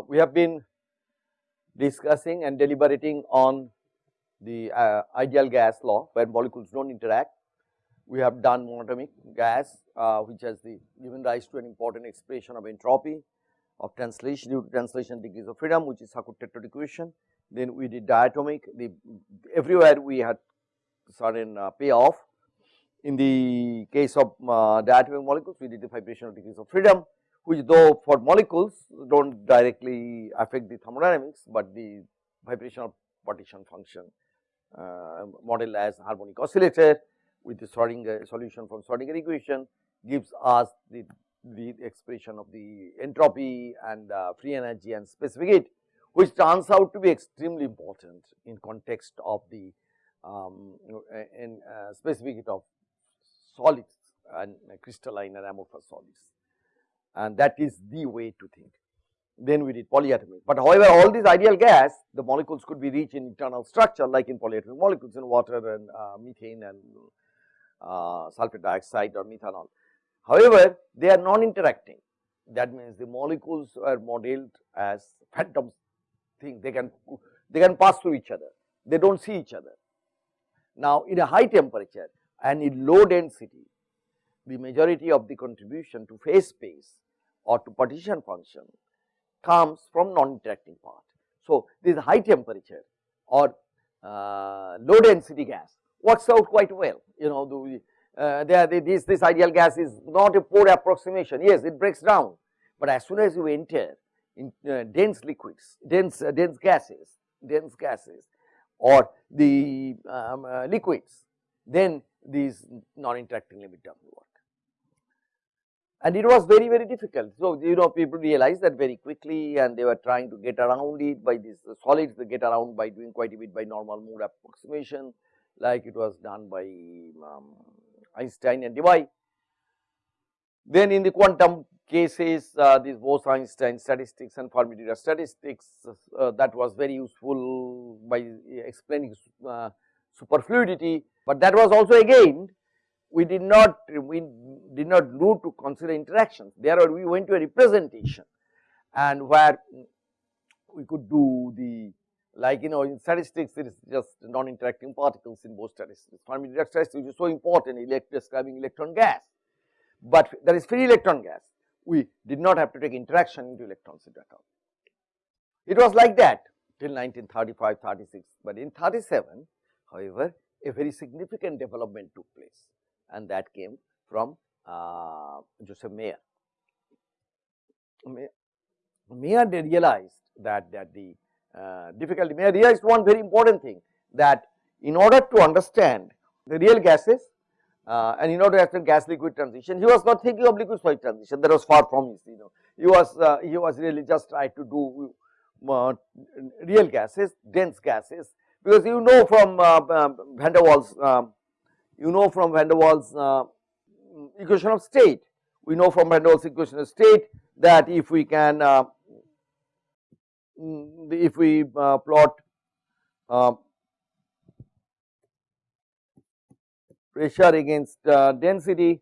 uh, we have been discussing and deliberating on the uh, ideal gas law where molecules do not interact. We have done monatomic gas uh, which has the given rise to an important expression of entropy of translation due to translation degrees of freedom which is Sackur-Tetrode equation. Then we did diatomic the everywhere we had certain uh, payoff. In the case of uh, diatomic molecules we did the vibrational degrees of freedom which though for molecules do not directly affect the thermodynamics, but the vibrational partition function uh, model as harmonic oscillator with the Schrodinger solution from Schrodinger equation gives us the, the expression of the entropy and uh, free energy and specific heat which turns out to be extremely important in context of the um, in uh, specific heat of solids and crystalline and amorphous solids and that is the way to think. Then we did polyatomic, but however all these ideal gas the molecules could be reached in internal structure like in polyatomic molecules in water and uh, methane and uh, sulfur dioxide or methanol. However, they are non-interacting that means the molecules are modeled as phantom thing they can they can pass through each other they do not see each other. Now in a high temperature and in low density the majority of the contribution to phase space or to partition function comes from non-interacting part. So, this high temperature or uh, low density gas works out quite well you know the, uh, there this this ideal gas is not a poor approximation yes it breaks down, but as soon as you enter in uh, dense liquids dense uh, dense gases dense gases or the um, uh, liquids then these non-interacting limit terms work and it was very very difficult. So, you know people realized that very quickly and they were trying to get around it by these solids they get around by doing quite a bit by normal mode approximation like it was done by um, Einstein and Debye. Then in the quantum cases uh, this Bose-Einstein statistics and Fermi-Dirac statistics uh, that was very useful by explaining uh, superfluidity, but that was also again we did not we did not do to consider interactions. There we went to a representation and where we could do the like you know in statistics it is just non-interacting particles in both statistics. Fermi Dirac statistics is so important in describing electron gas, but there is free electron gas. We did not have to take interaction into electrons into account. It was like that till 1935 36, but in 37 however a very significant development took place. And that came from Joseph Mayer. Mayer realized that, that the uh, difficulty, Mayer realized one very important thing that in order to understand the real gases uh, and in order to understand gas liquid transition, he was not thinking of liquid solid transition. That was far from his, you know, he was, uh, he was really just trying to do uh, real gases, dense gases. Because you know from uh, van der Waals um, you know from van der Waals uh, equation of state. We know from Waals equation of state that if we can uh, mm, if we uh, plot uh, pressure against uh, density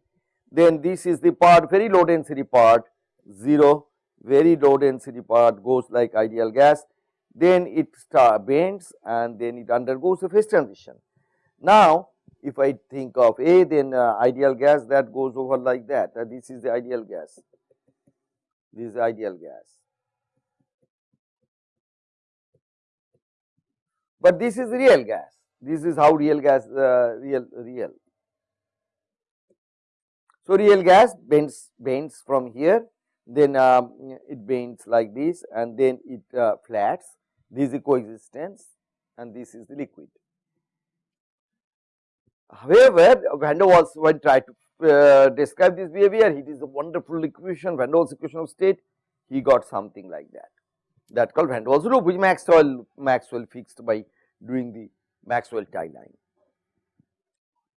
then this is the part very low density part 0 very low density part goes like ideal gas then it bends and then it undergoes a phase transition. Now if I think of A then uh, ideal gas that goes over like that uh, this is the ideal gas, this is the ideal gas. But this is real gas, this is how real gas uh, real real. So, real gas bends bends from here then um, it bends like this and then it uh, flats this is the coexistence and this is the liquid. However, van der Waals when tried to uh, describe this behavior, it is a wonderful equation, van der Waals equation of state, he got something like that. That called van der Waals loop, which Maxwell Maxwell fixed by doing the Maxwell tie line.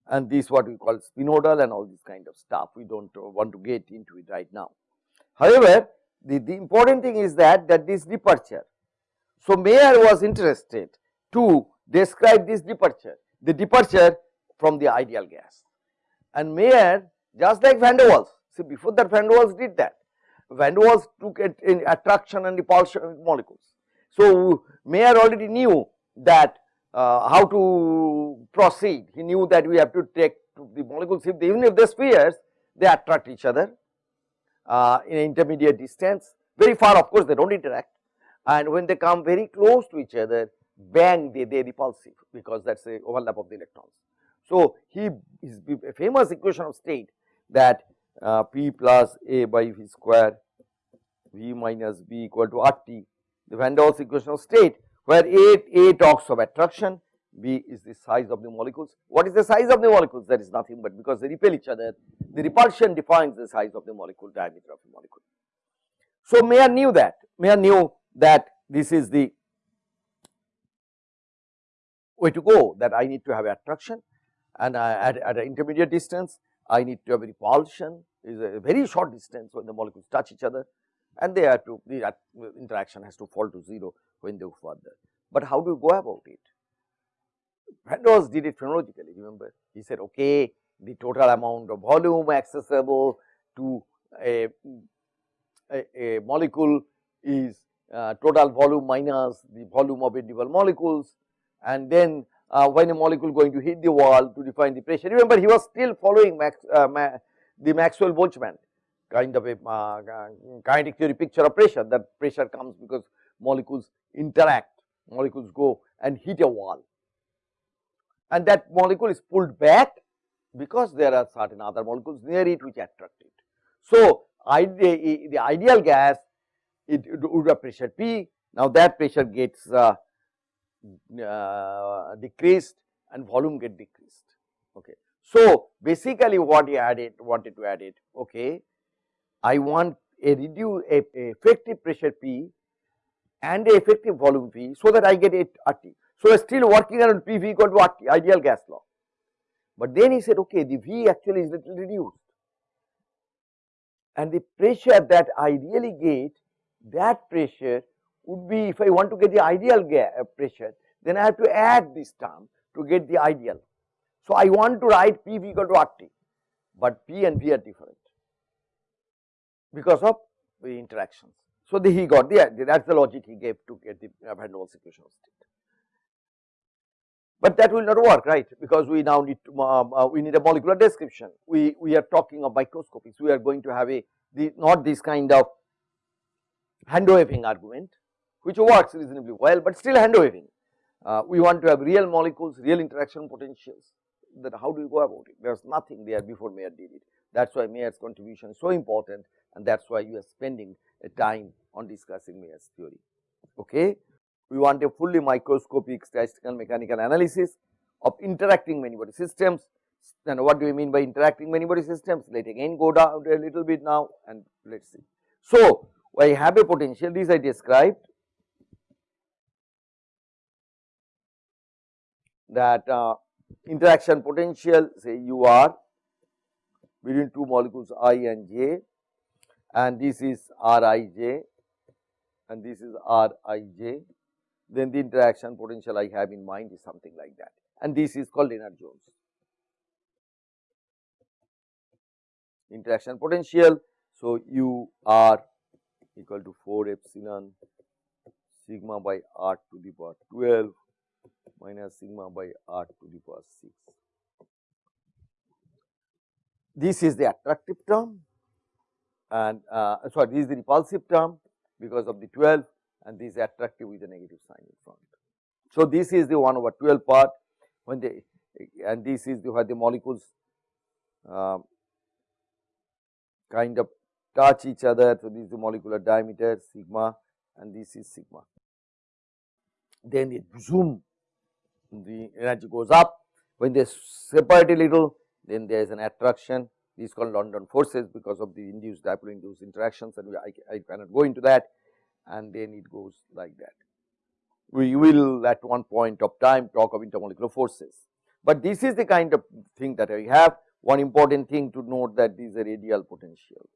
And this what we call spinodal and all this kind of stuff. We don't uh, want to get into it right now. However, the, the important thing is that that this departure. So Mayer was interested to describe this departure. The departure from the ideal gas. And Mayer just like van der Waals, see before that van der Waals did that. Van der Waals took it in attraction and repulsion molecules. So, Mayer already knew that uh, how to proceed. He knew that we have to take the molecules if they, even if they spheres they attract each other uh, in intermediate distance very far of course they do not interact and when they come very close to each other bang they they repulsive because that is a overlap of the electrons. So, he is a famous equation of state that uh, P plus A by V square V minus B equal to R T the Van der Waals equation of state where A, A talks of attraction, B is the size of the molecules. What is the size of the molecules? That is nothing but because they repel each other, the repulsion defines the size of the molecule, diameter of the molecule. So, Mayer knew that, Mayer knew that this is the way to go that I need to have attraction and at, at an intermediate distance I need to have repulsion is a very short distance when the molecules touch each other and they have to the interaction has to fall to 0 when they go further. But how do you go about it? Van Waals did it phenomenologically remember he said okay the total amount of volume accessible to a, a, a molecule is uh, total volume minus the volume of individual molecules and then uh, when a molecule going to hit the wall to define the pressure. Remember he was still following Max, uh, Ma the Maxwell Boltzmann kind of a uh, kinetic theory picture of pressure that pressure comes because molecules interact, molecules go and hit a wall and that molecule is pulled back because there are certain other molecules near it which attract it. So, the, ideal gas it would have pressure P, now that pressure gets uh, uh, decreased and volume get decreased. Okay. So, basically what he added wanted to add it okay I want a reduce a, a effective pressure P and a effective volume P so that I get it RT. So, still working around P V equal to RT ideal gas law, but then he said okay the V actually is little reduced and the pressure that I really get that pressure would be if I want to get the ideal uh, pressure then I have to add this term to get the ideal. So, I want to write P V equal to RT, but P and V are different because of the interactions. So, the, he got the that is the logic he gave to get the uh, Van Waals equation of state. But that will not work right because we now need to um, uh, we need a molecular description. We we are talking of microscopics. We are going to have a the not this kind of hand waving argument which works reasonably well, but still hand waving. Uh, we want to have real molecules, real interaction potentials. That how do you go about it? There is nothing there before Mayer did it. That is why Mayer's contribution is so important and that is why you are spending a time on discussing Mayer's theory. Okay. We want a fully microscopic statistical mechanical analysis of interacting many body systems. And what do we mean by interacting many body systems? Let again go down a little bit now and let us see. So, I have a potential, this I described that uh, interaction potential say u r between two molecules i and j and this is R i j and this is R i j, then the interaction potential I have in mind is something like that and this is called Lennard Jones. Interaction potential, so u r equal to 4 epsilon sigma by r to the power 12 minus sigma by r to the power 6. This is the attractive term and uh, sorry this is the repulsive term because of the 12 and this is attractive with a negative sign in front. So, this is the 1 over 12 part when they and this is the where the molecules uh, kind of touch each other. So, this is the molecular diameter sigma and this is sigma. Then it zoom the energy goes up when they separate a little then there is an attraction these called London forces because of the induced dipole induced interactions and I, I cannot go into that and then it goes like that. We will at one point of time talk of intermolecular forces, but this is the kind of thing that I have. One important thing to note that these are radial potential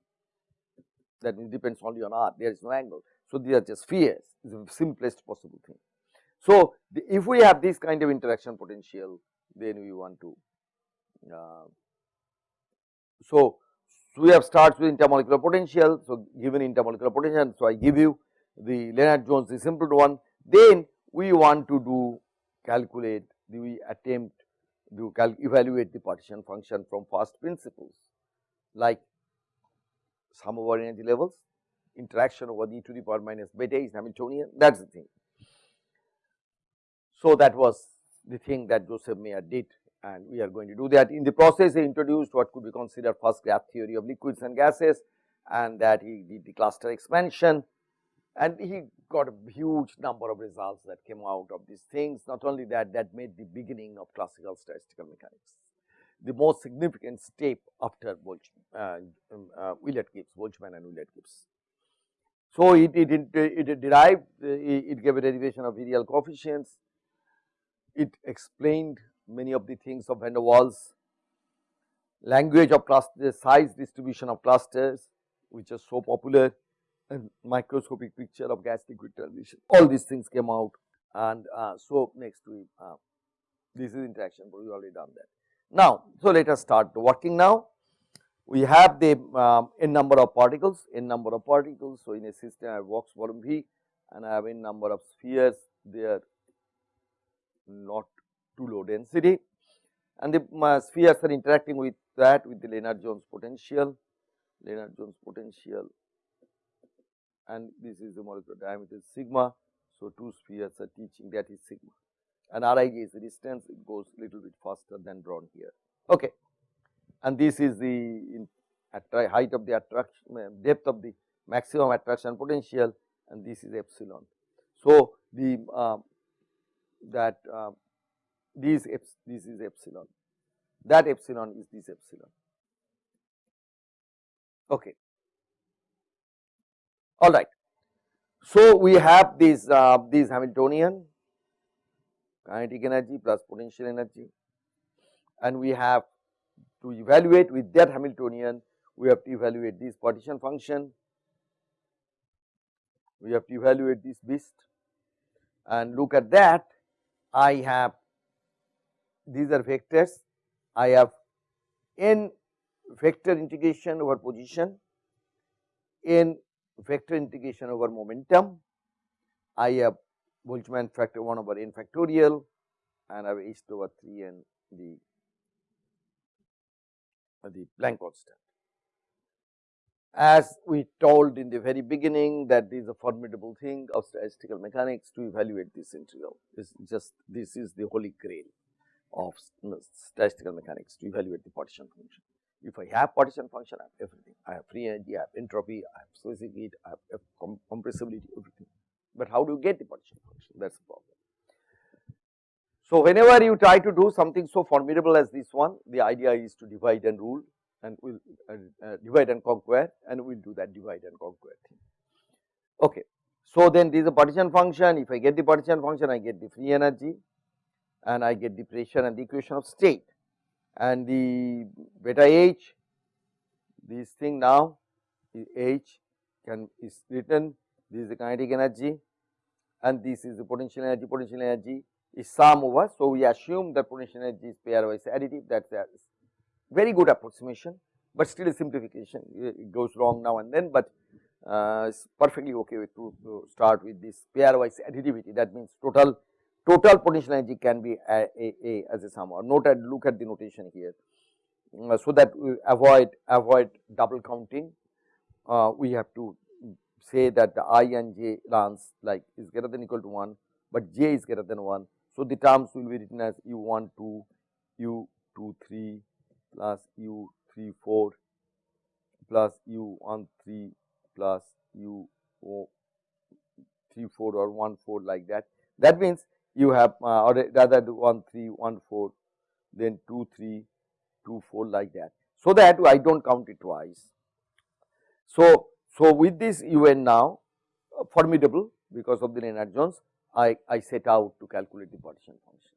that depends only on r, there is no angle. So, these are just spheres, is the simplest possible thing. So, the, if we have this kind of interaction potential, then we want to uh, so, we have starts with intermolecular potential. So, given intermolecular potential, so I give you the Lennard Jones the simple one. Then we want to do calculate, we attempt to evaluate the partition function from first principles like sum over energy levels, interaction over e to the power minus beta is Hamiltonian that is the thing. So, that was the thing that Joseph Mayer did and we are going to do that. In the process he introduced what could be considered first graph theory of liquids and gases and that he did the cluster expansion and he got a huge number of results that came out of these things. Not only that, that made the beginning of classical statistical mechanics. The most significant step after Boltzmann, uh, um, uh, Willard Gibbs, Boltzmann and Willard Gibbs. So, it, it, it, it derived, it gave a derivation of virial coefficients, it explained many of the things of van der Waals, language of clusters, size distribution of clusters which are so popular and microscopic picture of gas liquid transition. All these things came out and uh, so next we uh, this is interaction but we already done that. Now, so let us start working now. We have the um, n number of particles, n number of particles. So, in a system I have box volume V and I have n number of spheres they are not too low density and the spheres are interacting with that with the Lennard Jones potential, Lennard Jones potential and this is the molecular diameter sigma. So, two spheres are teaching that is sigma and Rij is the distance it goes little bit faster than drawn here. Okay. And this is the height of the attraction depth of the maximum attraction potential and this is epsilon. So, the uh, that uh, this this is epsilon. That epsilon is this epsilon. Okay. All right. So, we have this uh, this Hamiltonian kinetic energy plus potential energy. And we have to evaluate with that Hamiltonian we have to evaluate this partition function, we have to evaluate this beast. And look at that I have these are vectors I have n vector integration over position n vector integration over momentum. I have Boltzmann factor 1 over n factorial and I have h over 3 and the, the Planck constant. As we told in the very beginning that this is a formidable thing of statistical mechanics to evaluate this integral. This just this is the holy grail of statistical mechanics to evaluate the partition function. If I have partition function, I have everything. I have free energy, I have entropy, I have specific heat, I have com compressibility, everything. But how do you get the partition function? That is the problem. So, whenever you try to do something so formidable as this one, the idea is to divide and rule and we will uh, divide and conquer and we will do that divide and conquer thing. Okay. So, then this is a partition function, if I get the partition function, I get the free energy and I get the pressure and the equation of state and the beta h this thing now h can is written this is the kinetic energy and this is the potential energy potential energy is sum over. So, we assume that potential energy is pairwise additive that is very good approximation, but still a simplification it goes wrong now and then, but uh, it's perfectly okay with to, to start with this pairwise additivity that means total total potential energy can be a, a, a as a sum or note and look at the notation here. Uh, so that we avoid avoid double counting uh, we have to say that the i and j lengths like is greater than equal to 1, but j is greater than 1. So, the terms will be written as u 1 2 u 2 3 plus u 3 4 plus u 1 3 plus u 3 4 or 1 4 like that. That means, you have uh, or rather 1 3 1 4 then 2 3 2 4 like that. So, that I do not count it twice. So, so with this UN now uh, formidable because of the Lennard Jones I, I set out to calculate the partition function.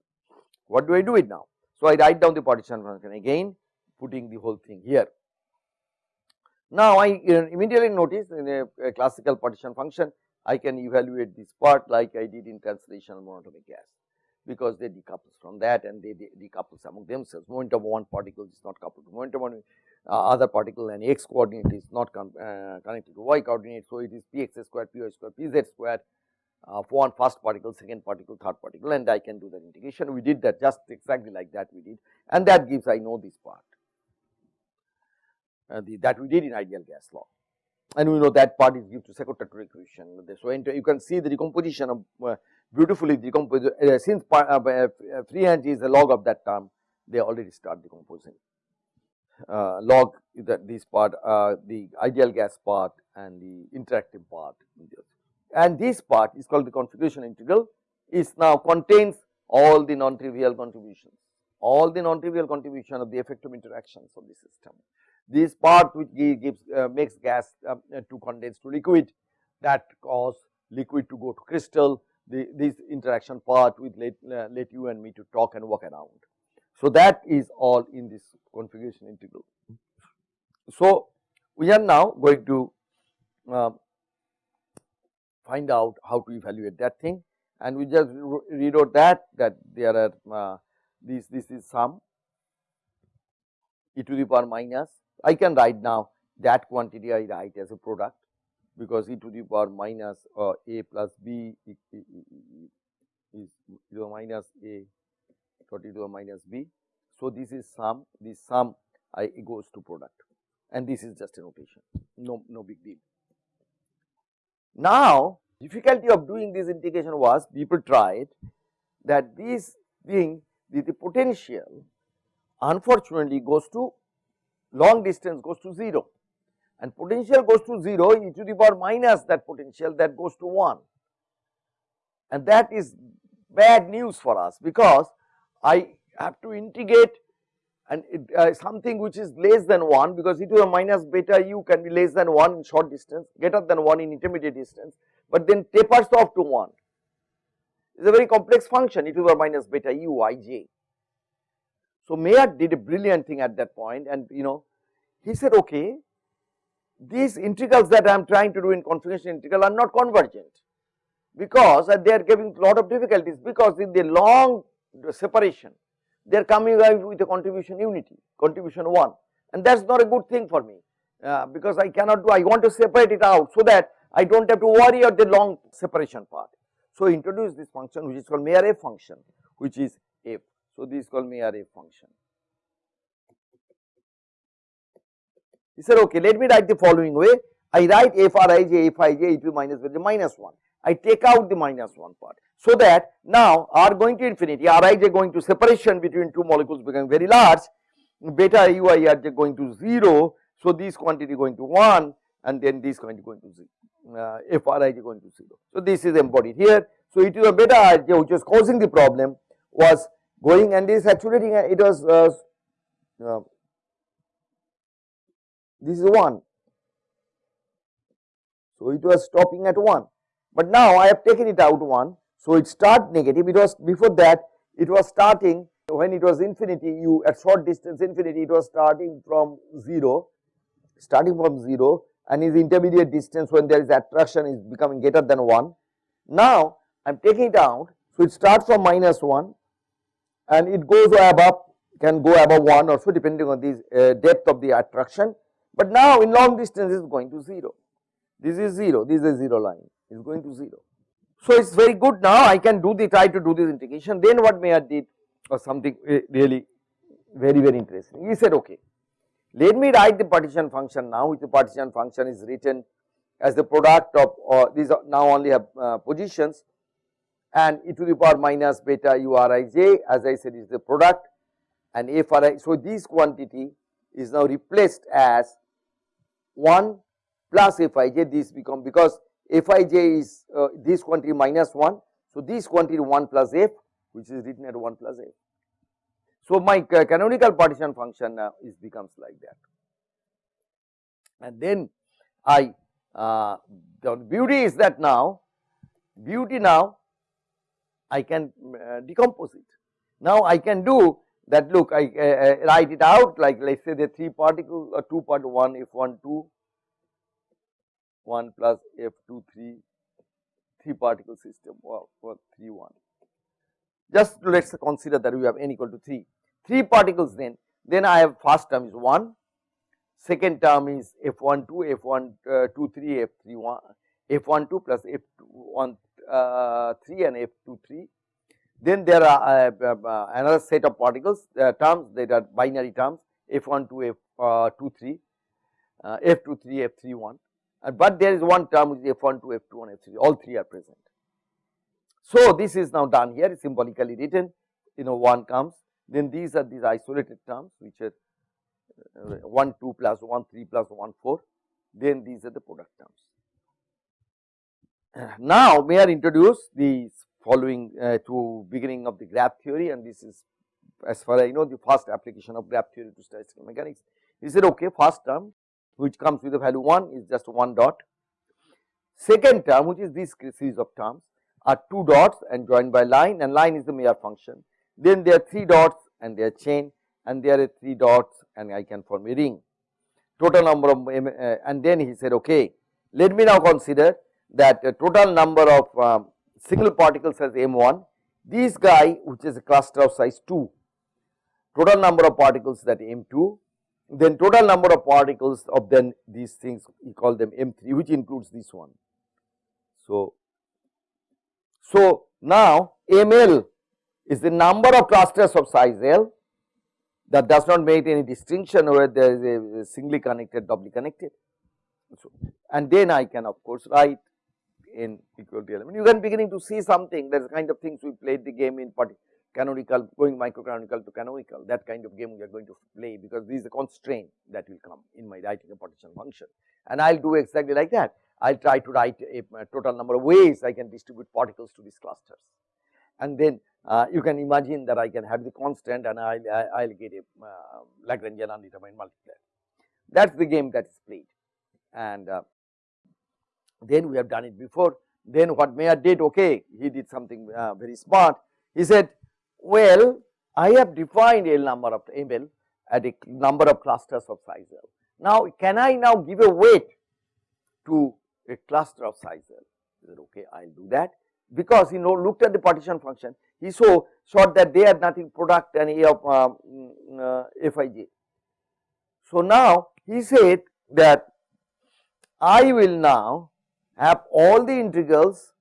What do I do it now? So, I write down the partition function again putting the whole thing here. Now, I immediately notice in a, a classical partition function I can evaluate this part like I did in translational monatomic gas. because they decouples from that and they, they decouples among themselves. Momentum one particle is not coupled to momentum of uh, other particle and x coordinate is not uh, connected to y coordinate. So, it is px square, py square, pz square uh, for one first particle, second particle, third particle and I can do that integration. We did that just exactly like that we did and that gives I know this part uh, the, that we did in ideal gas law. And we know that part is due to Sackur-Tetrode equation. So, you can see the decomposition of uh, beautifully decomposed uh, since uh, uh, free energy is the log of that term they already start decomposing. Uh, log that this part uh, the ideal gas part and the interactive part. And this part is called the configuration integral. Is now contains all the non-trivial contributions. All the non-trivial contribution of the effective interactions of the system this part which gives uh, makes gas uh, to condense to liquid that cause liquid to go to crystal the this interaction part with let, uh, let you and me to talk and walk around. So, that is all in this configuration integral. So, we are now going to uh, find out how to evaluate that thing and we just out that that there are uh, this this is sum e to the power minus I can write now that quantity I write as a product because e to the power minus uh, a plus b is e to the minus a dot e to the minus b. So, this is sum this sum I goes to product and this is just a notation no no big deal. Now, difficulty of doing this integration was people tried that this thing the, the potential unfortunately goes to long distance goes to 0 and potential goes to 0 e to the power minus that potential that goes to 1 and that is bad news for us because I have to integrate and it, uh, something which is less than 1 because e to the minus beta u can be less than 1 in short distance greater than 1 in intermediate distance but then tapers off to 1 it is a very complex function e to the minus beta u i j. So, Mayer did a brilliant thing at that point and you know he said okay these integrals that I am trying to do in configuration integral are not convergent because they are giving a lot of difficulties because in the long separation they are coming with a contribution unity contribution 1 and that is not a good thing for me uh, because I cannot do I want to separate it out so that I do not have to worry about the long separation part. So, introduce this function which is called Mayer f function which is f. So, this is called Mayer f function. He said okay let me write the following way I write f r i j f i j e to minus with minus 1 I take out the minus 1 part. So that now r going to infinity r i j going to separation between two molecules becoming very large beta u i r j going to 0. So this quantity going to 1 and then this quantity going to 0 uh, f r i j going to 0. So this is embodied here. So it is a beta i j which was causing the problem was going and this actually it was uh, uh, this is 1. So, it was stopping at 1, but now I have taken it out 1. So, it start negative it was before that it was starting when it was infinity you at short distance infinity it was starting from 0 starting from 0 and is intermediate distance when there is attraction is becoming greater than 1. Now, I am taking it out so it starts from minus 1 and it goes above can go above 1 or so depending on the uh, depth of the attraction. But now in long distance is going to 0, this is 0, this is a 0 line. Is going to 0. So it is very good. Now I can do the try to do this integration. Then what Mayer did was something really very very interesting. He said okay let me write the partition function now. Which the partition function is written as the product of uh, these now only have uh, positions and e to the power minus beta u r i j as I said is the product and f r i. So this quantity is now replaced as 1 plus Fij this become because Fij is uh, this quantity minus 1. So, this quantity 1 plus f which is written at 1 plus f. So, my canonical partition function uh, is becomes like that and then I uh, the beauty is that now beauty now I can uh, decompose it. Now I can do that look I uh, write it out like let us say the 3 particle or 2 part 1 f 1 2 1 plus f 2 3 3 particle system or, or 3 1 just let us consider that we have n equal to 3, 3 particles then, then I have first term is 1, second term is f 1 2, f123, f 3 1, f 1 2 plus f1 uh, 3 and f23. Then there are uh, uh, another set of particles uh, terms that are binary terms f12, f23, uh, f23, f31, but there is one term which is f12, f21, f3 all three are present. So, this is now done here symbolically written you know 1 comes then these are these isolated terms which are uh, 1 2 plus 1 3 plus 1 4 then these are the product terms. Now, may I introduce the following uh, to beginning of the graph theory and this is as far as I know the first application of graph theory to statistical mechanics. He said okay first term which comes with the value 1 is just 1 dot. Second term which is this series of terms are 2 dots and joined by line and line is the Mayer function. Then there are 3 dots and they are chain and there are 3 dots and I can form a ring. Total number of uh, and then he said okay let me now consider that total number of um, single particles as M1 this guy which is a cluster of size 2 total number of particles that M2 then total number of particles of then these things we call them M3 which includes this one. So, so now ML is the number of clusters of size L that does not make any distinction whether there is a singly connected doubly connected. So, and then I can of course write in equality element. You can beginning to see something that is kind of things we played the game in canonical going microcanonical to canonical that kind of game we are going to play because this is a constraint that will come in my writing a partition function and I will do exactly like that. I will try to write a, total number of ways I can distribute particles to these clusters and then uh, you can imagine that I can have the constant and I will get a uh, Lagrangian undetermined multiplier. That is the game that is played and uh, then we have done it before. Then what Mayer did okay he did something uh, very smart he said well I have defined a number of ML at a number of clusters of size L. Now can I now give a weight to a cluster of size L he said okay I will do that because he know looked at the partition function he saw that they are nothing product and A of uh, mm, uh, Fij. So now he said that I will now have all the integrals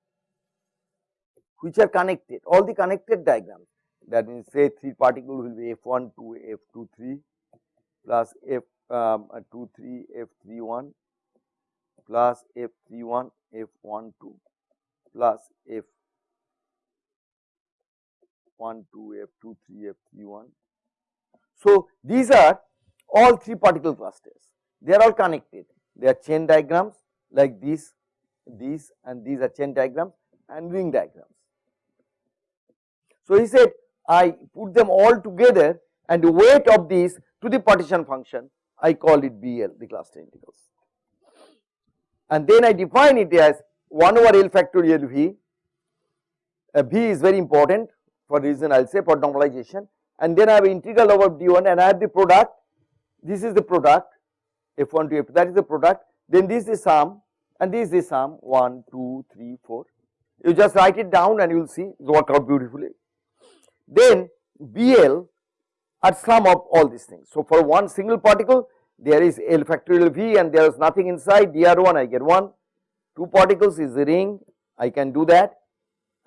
which are connected all the connected diagrams. That means say 3 particle will be f1 2 f2 3 plus f um, uh, 2 3 f3 1 plus f3 1 f1 2 plus f 1 2 f2 3 f3 1. So, these are all 3 particle clusters. They are all connected. They are chain diagrams like this these and these are chain diagrams and ring diagrams. So, he said I put them all together and the weight of these to the partition function. I call it BL the cluster integrals. And then I define it as 1 over L factorial V, uh, V is very important for reason I will say for normalization. And then I have integral over d1 and I have the product. This is the product f1 to f that is the product. Then this is sum and this is sum 1 2 3 4 you just write it down and you will see it work out beautifully. Then BL are sum of all these things. So, for one single particle there is L factorial V and there is nothing inside dr1 I get 1, 2 particles is the ring I can do that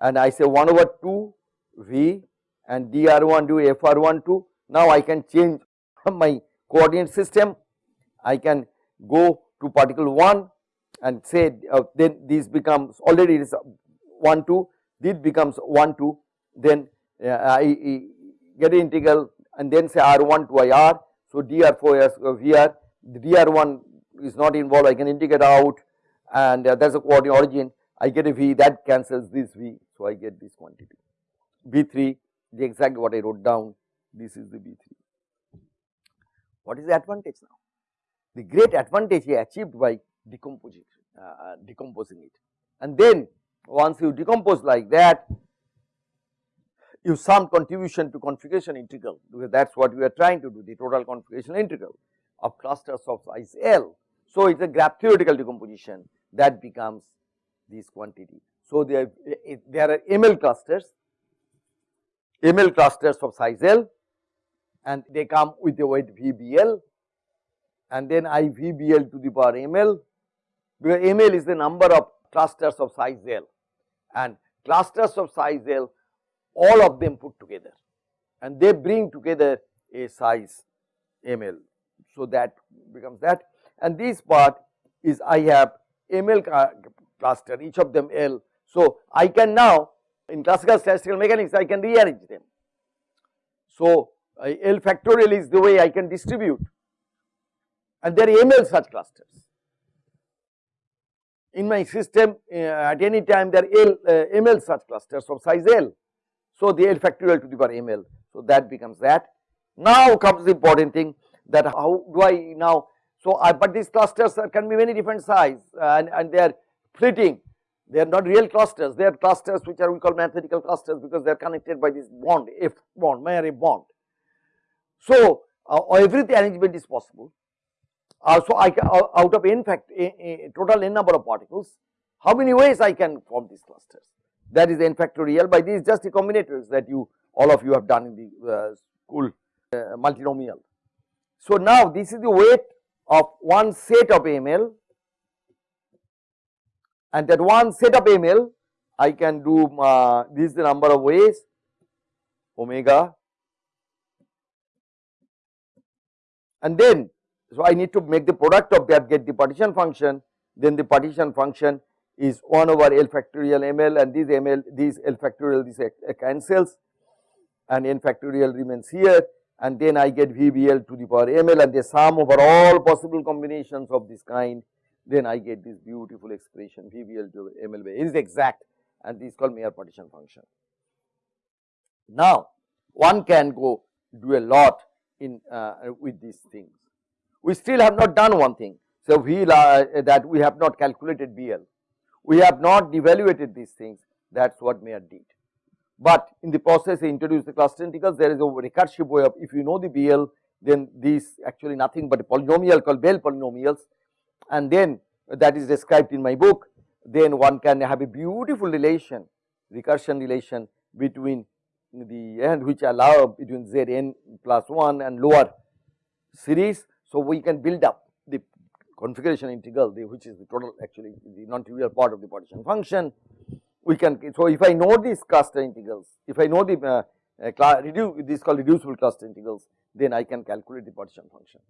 and I say 1 over 2 V and dr1 do fr1 2. Now I can change my coordinate system I can go to particle 1 and say uh, then this becomes already it is 1 2 this becomes 1 2 then uh, I, I get an integral and then say r1 to ir. So, dr4 as uh, vr the dr1 is not involved I can integrate out and uh, that is a coordinate origin I get a v that cancels this v. So, I get this quantity b3 the exactly what I wrote down this is the b3. What is the advantage now? The great advantage achieved by decomposing, uh, decomposing it and then once you decompose like that you sum contribution to configuration integral because that is what we are trying to do the total configuration integral of clusters of size L. So, it is a graph theoretical decomposition that becomes this quantity. So, there, there are ML clusters ML clusters of size L and they come with a weight VBL and then I VBL to the power ML because ML is the number of clusters of size L and clusters of size L all of them put together and they bring together a size ML. So, that becomes that and this part is I have ML cluster each of them L. So, I can now in classical statistical mechanics I can rearrange them. So, uh, L factorial is the way I can distribute and there are ML such clusters. In my system uh, at any time there are L, uh, ML such clusters of size L. So, the L factorial to the power ML. So, that becomes that. Now comes the important thing that how do I now, so I, but these clusters can be many different size and, and they are fleeting they are not real clusters, they are clusters which are we call mathematical clusters because they are connected by this bond, F bond, Mayer bond. So, uh, every arrangement is possible. Uh, so, I uh, out of n fact total n number of particles, how many ways I can form these clusters? That is n factorial by these just the combinators that you all of you have done in the uh, school uh, multinomial. So, now this is the weight of one set of ML and that one set of ml I can do uh, this is the number of ways omega and then so I need to make the product of that get the partition function then the partition function is 1 over L factorial ml and this ml this L factorial this cancels and n factorial remains here and then I get VBL to the power ml and the sum over all possible combinations of this kind then I get this beautiful expression VBL to ML by is exact and this is called Mayer partition function. Now, one can go do a lot in uh, with these things. We still have not done one thing. So, we that we have not calculated BL, we have not devaluated these things that is what Mayer did. But in the process he introduced the cluster integrals there is a recursive way of if you know the BL then these actually nothing but a polynomial called Bell polynomials and then that is described in my book, then one can have a beautiful relation, recursion relation between the and which allow between z n plus 1 and lower series. So, we can build up the configuration integral the, which is the total actually the non-trivial part of the partition function. We can so if I know these cluster integrals, if I know the uh, uh, reduce this called reducible cluster integrals, then I can calculate the partition function.